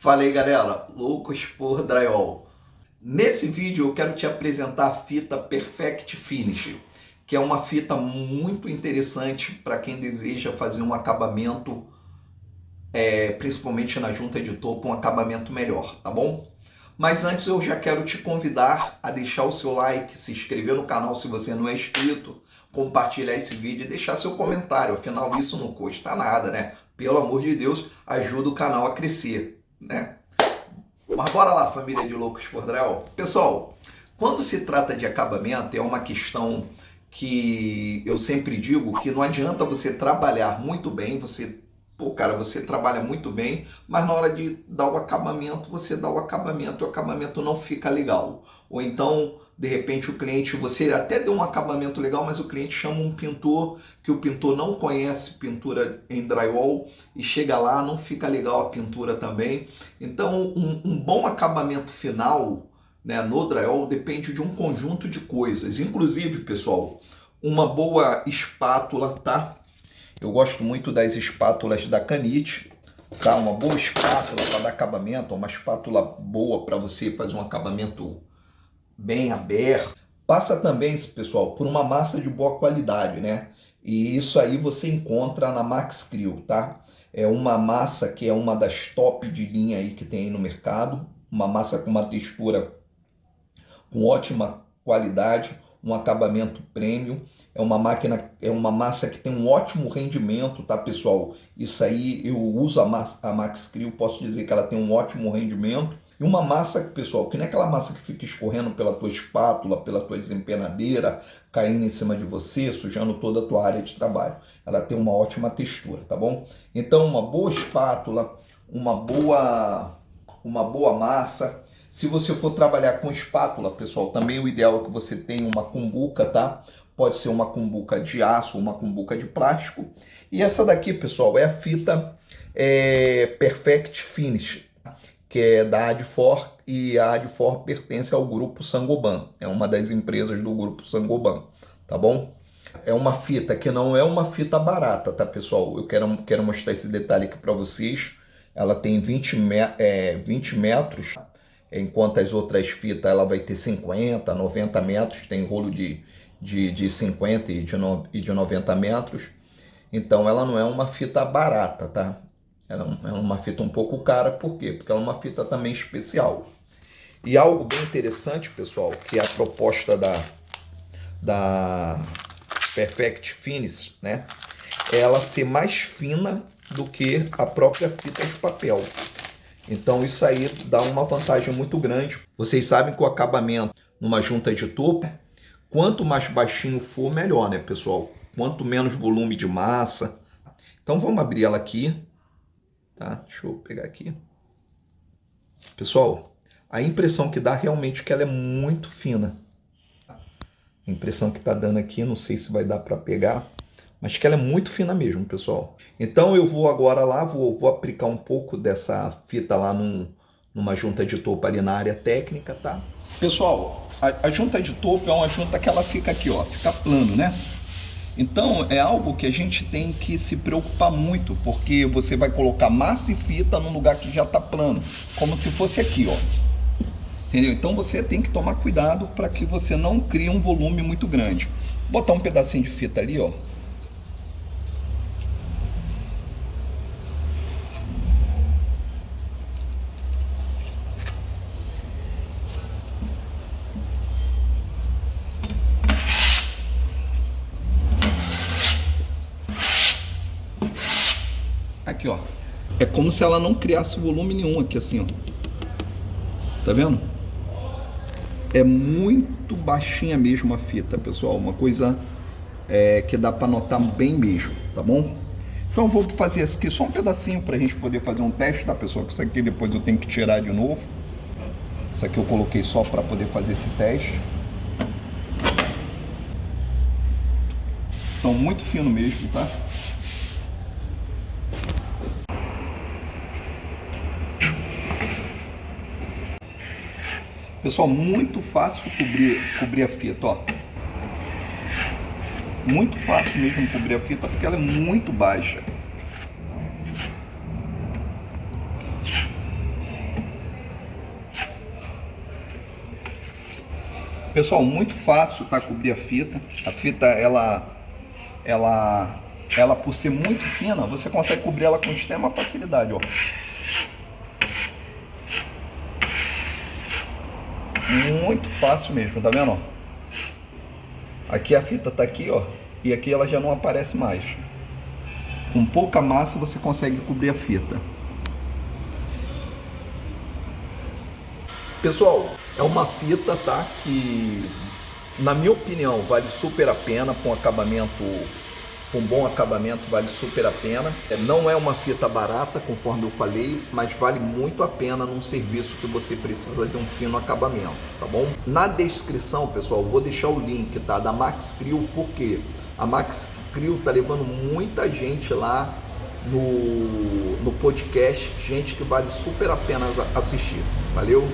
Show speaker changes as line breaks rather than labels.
Fala aí galera, loucos por drywall. Nesse vídeo eu quero te apresentar a fita Perfect Finish, que é uma fita muito interessante para quem deseja fazer um acabamento, é, principalmente na junta de topo, um acabamento melhor, tá bom? Mas antes eu já quero te convidar a deixar o seu like, se inscrever no canal se você não é inscrito, compartilhar esse vídeo e deixar seu comentário, afinal isso não custa nada, né? Pelo amor de Deus, ajuda o canal a crescer né? Mas bora lá, família de loucos por drywall. Pessoal, quando se trata de acabamento, é uma questão que eu sempre digo que não adianta você trabalhar muito bem, você, pô, cara, você trabalha muito bem, mas na hora de dar o acabamento, você dá o acabamento e o acabamento não fica legal. Ou então de repente o cliente, você até deu um acabamento legal, mas o cliente chama um pintor que o pintor não conhece pintura em drywall e chega lá, não fica legal a pintura também. Então um, um bom acabamento final né, no drywall depende de um conjunto de coisas. Inclusive, pessoal, uma boa espátula, tá? Eu gosto muito das espátulas da Canite, tá? Uma boa espátula para dar acabamento, uma espátula boa para você fazer um acabamento bem aberto. Passa também, pessoal, por uma massa de boa qualidade, né? E isso aí você encontra na Max Crew, tá? É uma massa que é uma das top de linha aí que tem aí no mercado. Uma massa com uma textura com ótima qualidade, um acabamento premium. É uma máquina, é uma massa que tem um ótimo rendimento, tá, pessoal? Isso aí eu uso a, a Max Crew, posso dizer que ela tem um ótimo rendimento. E uma massa, pessoal, que não é aquela massa que fica escorrendo pela tua espátula, pela tua desempenadeira, caindo em cima de você, sujando toda a tua área de trabalho. Ela tem uma ótima textura, tá bom? Então, uma boa espátula, uma boa, uma boa massa. Se você for trabalhar com espátula, pessoal, também o ideal é que você tenha uma cumbuca, tá? Pode ser uma cumbuca de aço uma cumbuca de plástico. E essa daqui, pessoal, é a fita é, Perfect Finish que é da Adfor, e a Adfor pertence ao grupo Sangoban, é uma das empresas do grupo Sangoban, tá bom? É uma fita que não é uma fita barata, tá pessoal? Eu quero, quero mostrar esse detalhe aqui para vocês. Ela tem 20, me, é, 20 metros, enquanto as outras fitas ela vai ter 50, 90 metros, tem rolo de, de, de 50 e de, no, e de 90 metros. Então ela não é uma fita barata, tá? Ela é, uma fita um pouco cara, por quê? Porque ela é uma fita também especial. E algo bem interessante, pessoal, que é a proposta da, da Perfect Finish, né? É ela ser mais fina do que a própria fita de papel. Então isso aí dá uma vantagem muito grande. Vocês sabem que o acabamento numa junta de topo, quanto mais baixinho for, melhor, né, pessoal? Quanto menos volume de massa. Então vamos abrir ela aqui tá? Deixa eu pegar aqui. Pessoal, a impressão que dá realmente é que ela é muito fina. A impressão que tá dando aqui, não sei se vai dar para pegar, mas que ela é muito fina mesmo, pessoal. Então eu vou agora lá, vou, vou aplicar um pouco dessa fita lá num, numa junta de topo ali na área técnica, tá? Pessoal, a, a junta de topo é uma junta que ela fica aqui, ó, fica plano, né? Então é algo que a gente tem que se preocupar muito, porque você vai colocar massa e fita num lugar que já está plano, como se fosse aqui, ó. Entendeu? Então você tem que tomar cuidado para que você não crie um volume muito grande. Botar um pedacinho de fita ali, ó. Aqui, ó. É como se ela não criasse volume nenhum aqui, assim, ó. Tá vendo? É muito baixinha mesmo a fita, pessoal. Uma coisa é, que dá para notar bem mesmo, tá bom? Então vou fazer isso aqui só um pedacinho para a gente poder fazer um teste, tá, pessoal? Que isso aqui depois eu tenho que tirar de novo. Isso aqui eu coloquei só para poder fazer esse teste. Então muito fino mesmo, tá? Pessoal, muito fácil cobrir, cobrir a fita, ó. Muito fácil mesmo cobrir a fita, porque ela é muito baixa. Pessoal, muito fácil tá cobrir a fita. A fita, ela, ela, ela por ser muito fina, você consegue cobrir ela com extrema facilidade, ó. Muito fácil mesmo, tá vendo? Aqui a fita tá aqui, ó, e aqui ela já não aparece mais. Com pouca massa você consegue cobrir a fita. Pessoal, é uma fita, tá? Que, na minha opinião, vale super a pena com acabamento, com bom acabamento, vale super a pena. É, não é uma fita barata, conforme eu falei, mas vale muito a pena num serviço que você precisa de um fino acabamento, tá bom? Na descrição, pessoal, vou deixar o link, tá? Da Max Crew, porque a Max Crew tá levando muita gente lá no, no podcast, gente que vale super a pena assistir. Valeu?